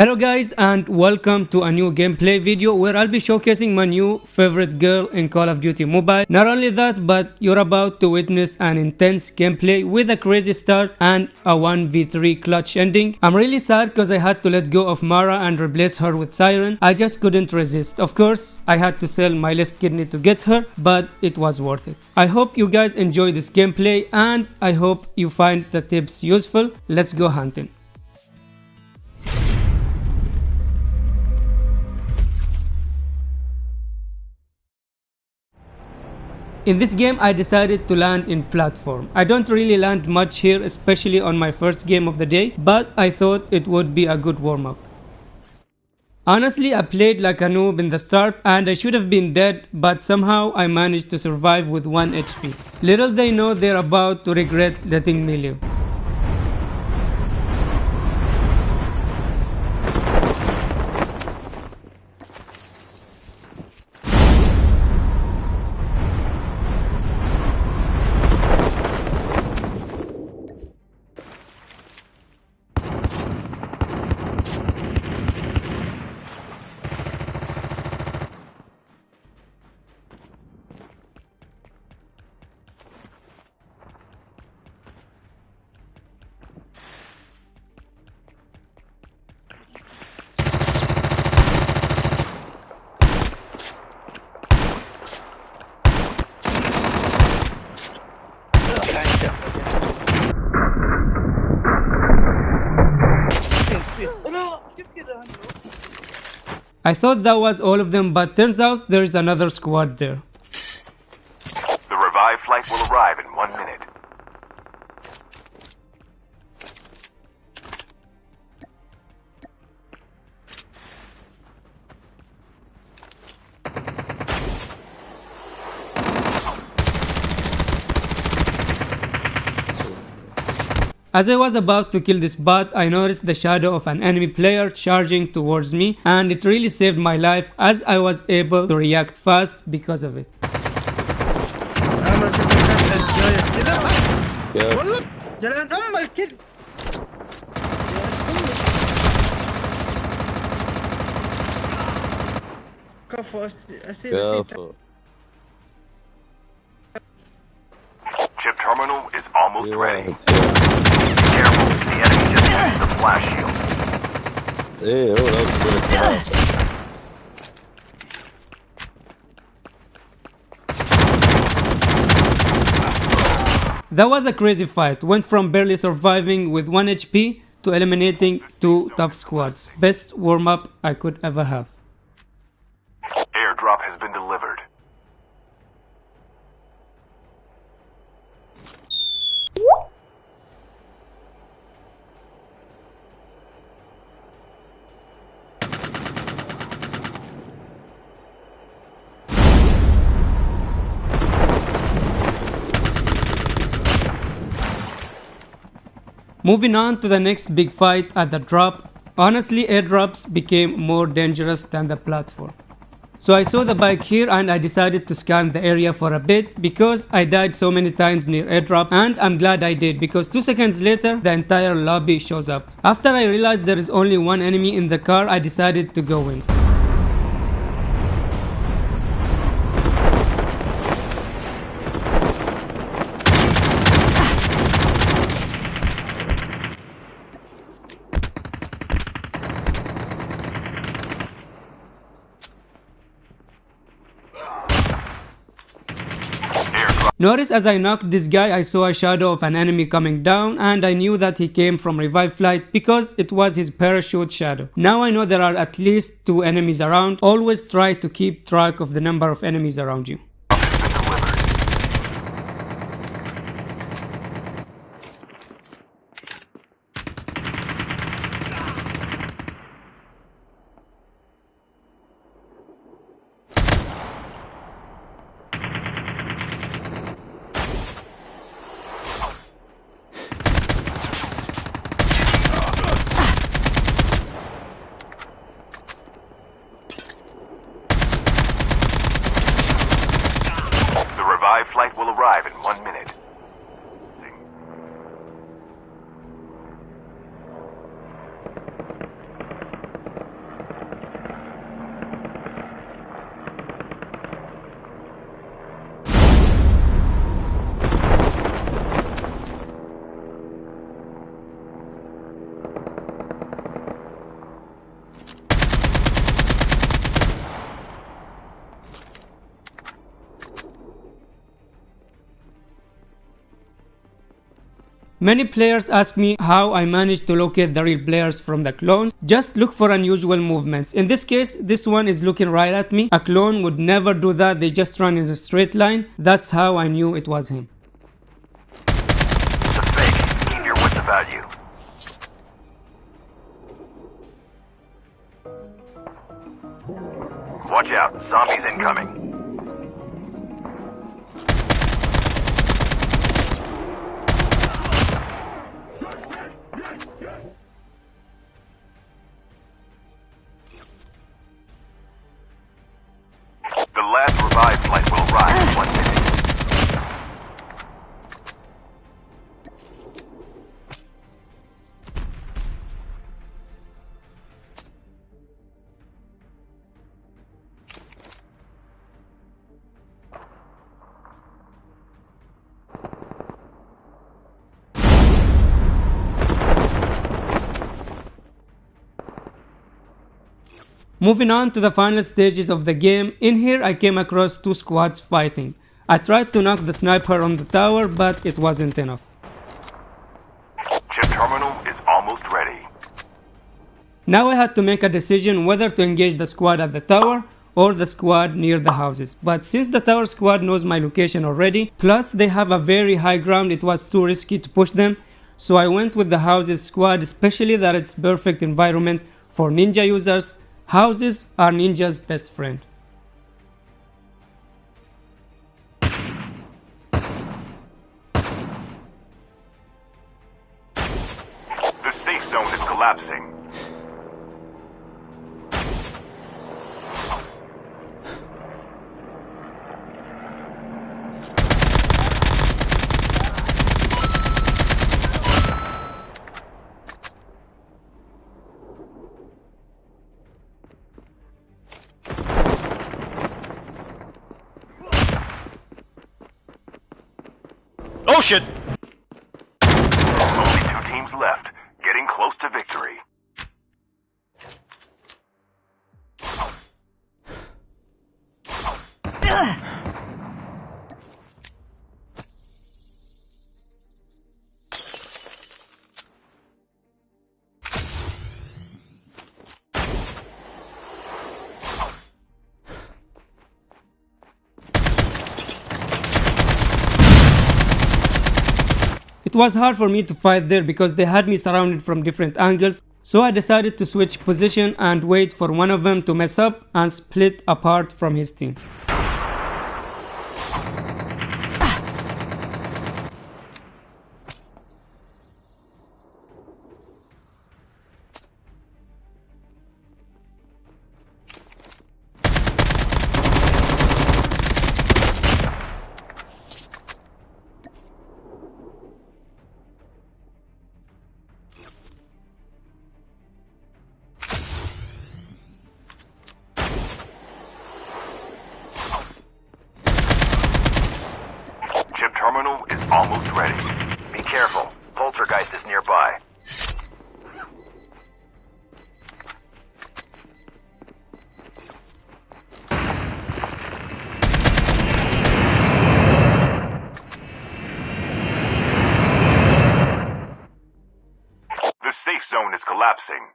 Hello guys and welcome to a new gameplay video where I'll be showcasing my new favorite girl in Call of Duty Mobile. Not only that but you're about to witness an intense gameplay with a crazy start and a 1v3 clutch ending. I'm really sad because I had to let go of Mara and replace her with Siren. I just couldn't resist. Of course I had to sell my left kidney to get her but it was worth it. I hope you guys enjoy this gameplay and I hope you find the tips useful. Let's go hunting. In this game I decided to land in platform. I don't really land much here especially on my first game of the day but I thought it would be a good warm up. Honestly I played like a noob in the start and I should have been dead but somehow I managed to survive with 1 HP. Little they know they're about to regret letting me live. I thought that was all of them but turns out there's another squad there. The revived flight will arrive in As I was about to kill this bot, I noticed the shadow of an enemy player charging towards me and it really saved my life as I was able to react fast because of it. Chip terminal is almost ready. Careful, the enemy just used the flash shield. Hey, oh, that was good. That was a crazy fight, went from barely surviving with 1 HP to eliminating 2 tough squads. Best warm up I could ever have. Airdrop has been delivered. Moving on to the next big fight at the drop, honestly airdrops became more dangerous than the platform. So I saw the bike here and I decided to scan the area for a bit because I died so many times near airdrop and I'm glad I did because 2 seconds later the entire lobby shows up. After I realized there is only one enemy in the car I decided to go in. Notice as I knocked this guy I saw a shadow of an enemy coming down and I knew that he came from revive flight because it was his parachute shadow. Now I know there are at least two enemies around. Always try to keep track of the number of enemies around you. The revived flight will arrive in one minute. Many players ask me how I manage to locate the real players from the clones. Just look for unusual movements. In this case, this one is looking right at me. A clone would never do that, they just run in a straight line. That's how I knew it was him. It's a fake. Keep your wits about you. Watch out. Zombies incoming. Moving on to the final stages of the game, in here I came across two squads fighting. I tried to knock the sniper on the tower, but it wasn't enough. Chip terminal is almost ready. Now I had to make a decision whether to engage the squad at the tower or the squad near the houses. But since the tower squad knows my location already, plus they have a very high ground, it was too risky to push them. So I went with the houses squad, especially that it's perfect environment for ninja users. Houses are ninja's best friend. It was hard for me to fight there because they had me surrounded from different angles, so I decided to switch position and wait for one of them to mess up and split apart from his team. Be careful. Poltergeist is nearby. The safe zone is collapsing.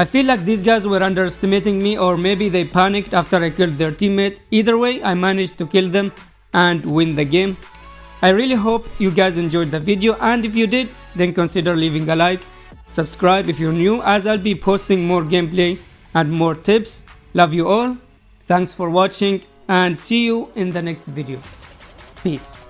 I feel like these guys were underestimating me or maybe they panicked after I killed their teammate. Either way, I managed to kill them and win the game. I really hope you guys enjoyed the video and if you did, then consider leaving a like, subscribe if you're new as I'll be posting more gameplay and more tips. Love you all, thanks for watching and see you in the next video. Peace.